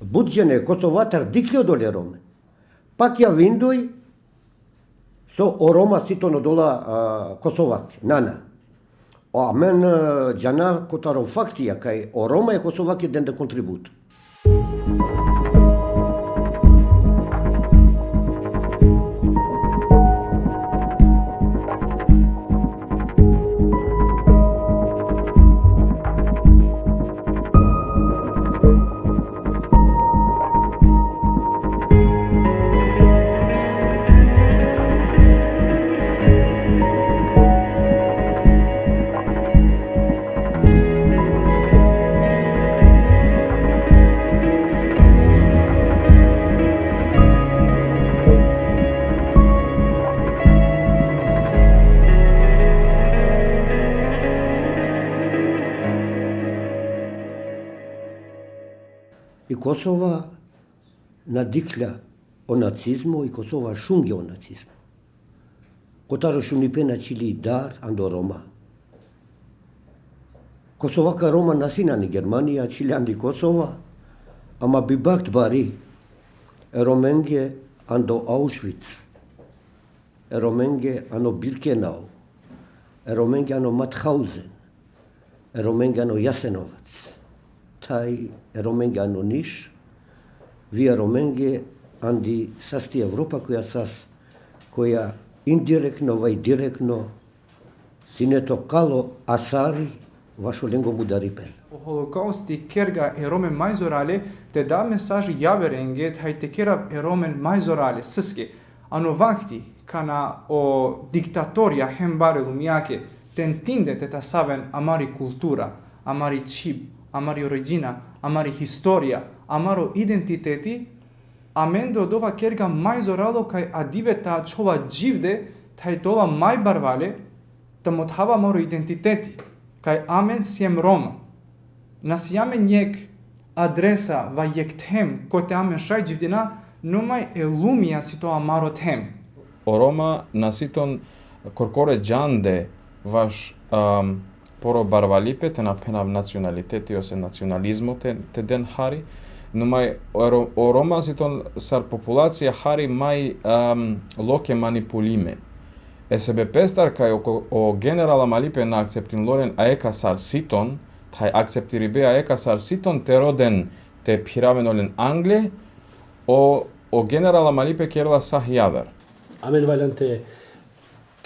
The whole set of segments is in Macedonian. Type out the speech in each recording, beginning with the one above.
буджене Косоватар дикле доле роме. Пак ја виндој со орома сито дола Косовак, нана. А мен джана котаро фактија кај орома е Косовак еден да контрибут. И Косова надикля о нацизмо и Косова шунге о нацизмо. Котаро шунипе чили дар андо Рома. Косовака Рома насинани Германија, чилианди Косова, ама би бакт бари роменге андо Аушвиц, роменге ано Биркенау, роменге ано Матхаузен, роменге ано Јасеновац taj Romenganoniš via Romenge andi sasti Evropa koja sas koja indirektno vaj direktno sine to kalo asari vašo lengo mudaripen. O holokausti kerga e romen majzorale te da mesaj javerenge hajte kerav e romen majzorale sıske. Ano vakti kana o diktatorja hembare lumijake tentinde te tasaven amari kultura, amari čip, Амари и амари историја, амаро идентитети, а мен да од ова керга мај зорало кај адивета чова живде, тај тоа мај барвале, та да му тава моро идентитети, кај амен сием рома. Насијаме њек адреса ва јектем, кој те амен шај живдина, но мај елумија си тоа маро тем. Орома наситон коркоре джанде ваш ам, поро барвалипе те напенав националитети осе национализмо те, те ден хари, но мај о Рома сар популација хари мај ам, локе манипулиме. СБП пестар кај о, о генерала Малипе на акцептин лорен аека сар ситон, тај акцептири бе аека сар ситон те роден те пиравенолен Англија, о, о генерала Малипе керла сах јавер. Амен валянте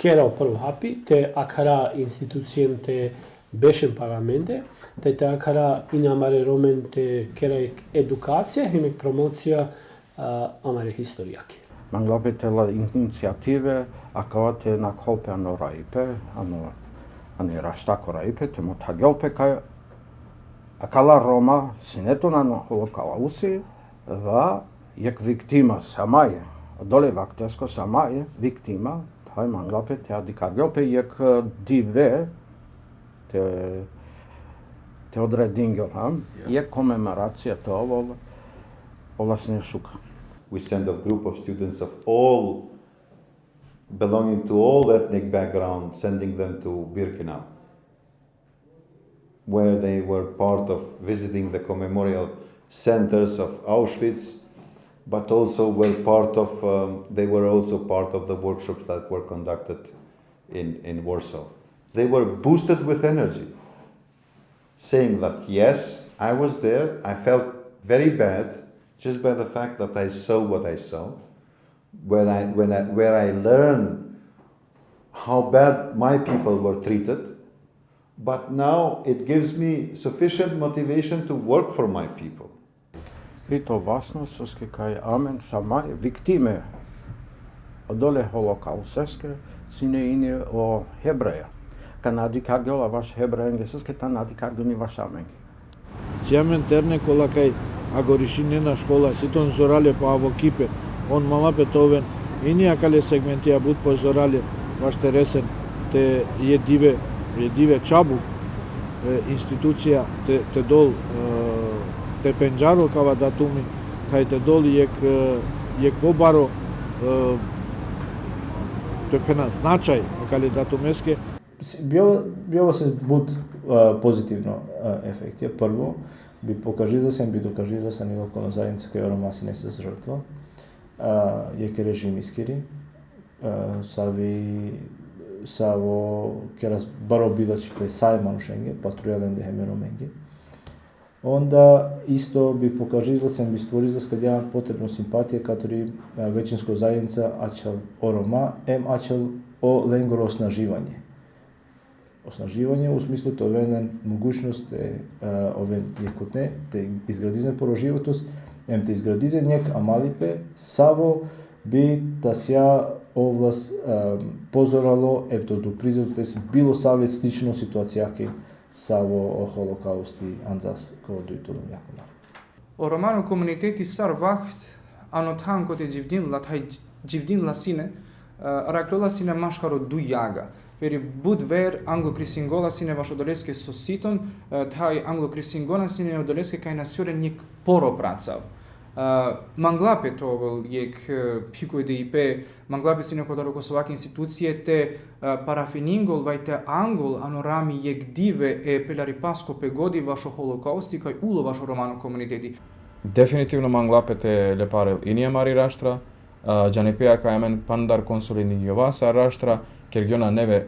kera u prvu hapi, te akara institucijen të beshen paramente, te te akara in amare romen të kera edukacija, hemi promocija amare historijake. Manglapit e la iniciative, akavate na kolpe ano raipe, ano, ano raštako raipe, te mo tagelpe kaj Ακαλά Ρώμα συνέτων ανοχολοκαούση δα εκ βικτήμα σαμάιε. Δόλε βακτέσκο σαμάιε βικτήμα viktima, Hai manglape te adikargiope jek dive te te odredingel ham je komemoracija to ovo ovlasne šuka. We send a group of students of all belonging to all ethnic background, sending them to Birkenau, where they were part of visiting the commemorial centers of Auschwitz, but also were part of, um, they were also part of the workshops that were conducted in, in Warsaw. They were boosted with energy, saying that yes, I was there, I felt very bad just by the fact that I saw what I saw, when I, when I, where I learned how bad my people were treated, but now it gives me sufficient motivation to work for my people. Pito vasnososke кај амен sama виктиме одоле холокаусеске сине ине о Хебреја. Канади каргола ваш hebrejengi соске та нади каргони ваш амен. Сиамен терне кола кај агоришинена школа ситон зорале па по аво кипе он мама петовен и ние кале сегменти абут по зорале ваш тересен те е диве е диве чабу институција те, те дол te penjaro kava datumi тајте доли јек јек jek pobaro te pena značaj kali био било се буд позитивно ефектија прво би покажи да се би докажи да се локална заедница кај Ромаси не се жртва. А, јеке режим искери, са ви са во керас баро бидачи пе сај манушенге, патрујален де хемероменге. onda isto bi po kažizlasem bi stvorio izlaskad jedan potrebno simpatije katori e, većinsko zajednica ačal oroma m ačal o lengoro osnaživanje. Osnaživanje u smislu to venen mogućnost e, e, te oven jekutne te izgradizne poroživotost em te izgradize njek amalipe savo bi tasja ovlas pozoralo em to do prizor bilo savjet slično situacijake саво охоло каусти анзас кордуйтулум якумар ороману коммунитети сар вақт анотанкоте ҷивдин латай ҷивдин ласине э, раклола сине машкаро ду яга. Вери буд вер англокрисингола сине вашодолеске соситон э, тай англокрисингона сине одолеске кайнасюре ник поро працав manglapet ovël jek piku DIP, manglapet si në kodaru Kosovake institucije të parafiningol vaj angol anorami jek dive e pelari pasko pe godi vasho holokausti kaj ulo vasho romano komuniteti. Definitivno manglapet e leparel i mari rashtra, Gjanepeja ka jamen pandar konsulin i jovasa rashtra, kjer gjona neve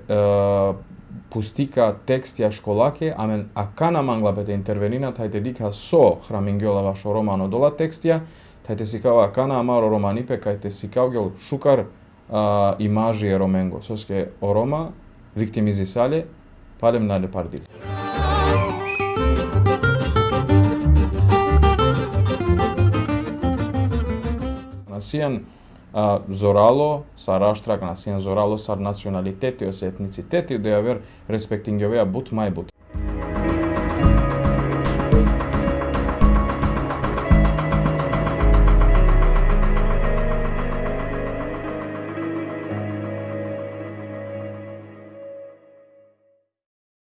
пустика текст ја школаке, амен акана мангла бете интервенина, тајте дика со храмингјола вашо романо дола текстија, тајте си кава акана амаро романипе, кајте си кавгел шукар а, имажи е роменго. Соске орома, виктимизи сале, палем на лепардил. Насијан зорало са раштрак на син зорало са националитети, ос етницитети, да ја вер респектингјовеа бут мај бут.